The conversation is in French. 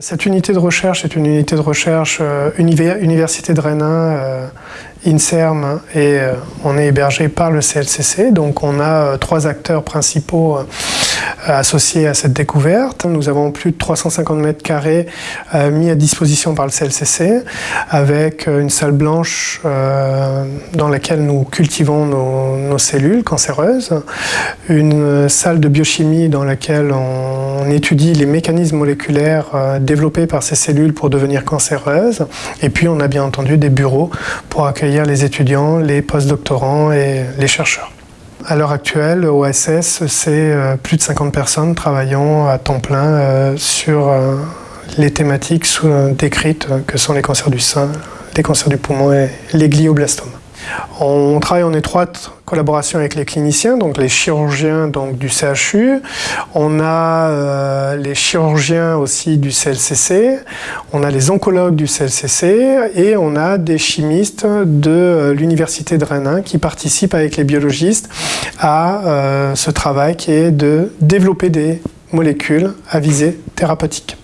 Cette unité de recherche est une unité de recherche euh, Université de Rennes, euh, INSERM et euh, on est hébergé par le CLCC. Donc on a trois acteurs principaux associés à cette découverte. Nous avons plus de 350 mètres carrés mis à disposition par le CLCC avec une salle blanche dans laquelle nous cultivons nos, cellules cancéreuses, une salle de biochimie dans laquelle on étudie les mécanismes moléculaires développées par ces cellules pour devenir cancéreuses. Et puis on a bien entendu des bureaux pour accueillir les étudiants, les postdoctorants et les chercheurs. À l'heure actuelle, au SS, c'est euh, plus de 50 personnes travaillant à temps plein euh, sur euh, les thématiques décrites que sont les cancers du sein, les cancers du poumon et les glioblastomes. On travaille en étroite collaboration avec les cliniciens, donc les chirurgiens donc, du CHU. On a euh, les chirurgiens aussi du CLCC, on a les oncologues du CLCC et on a des chimistes de euh, l'Université de Rennes qui participent avec les biologistes à euh, ce travail qui est de développer des molécules à visée thérapeutique.